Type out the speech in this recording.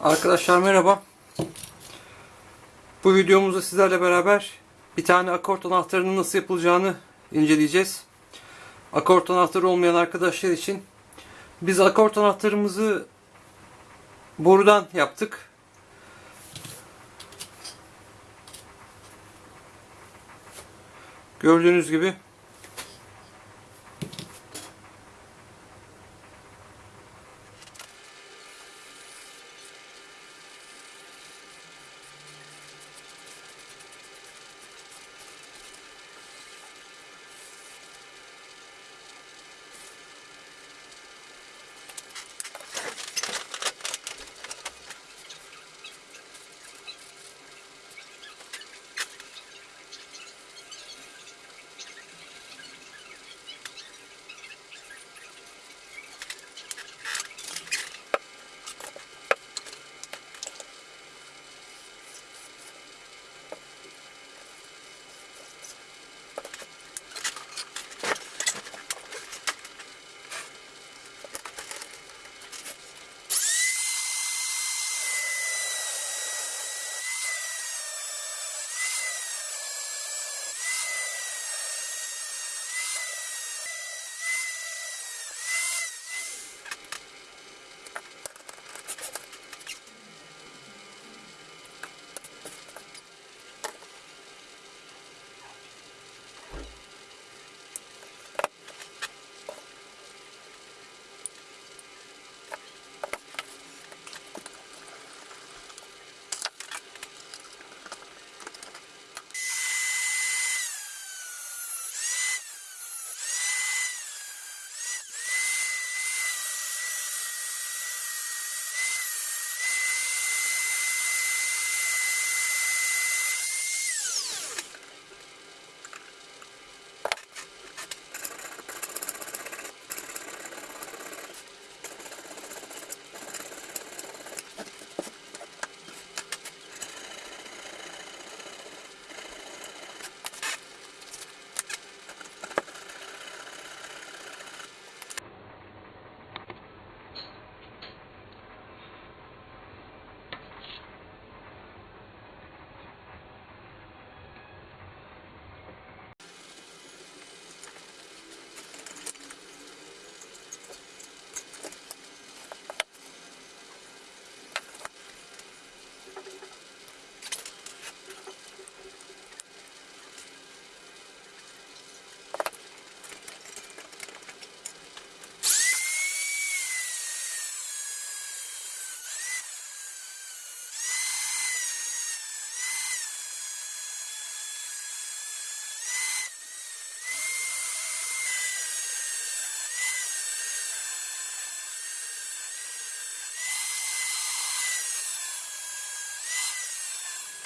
Arkadaşlar merhaba. Bu videomuzda sizlerle beraber bir tane akort anahtarının nasıl yapılacağını inceleyeceğiz. Akort anahtarı olmayan arkadaşlar için biz akort anahtarımızı borudan yaptık. Gördüğünüz gibi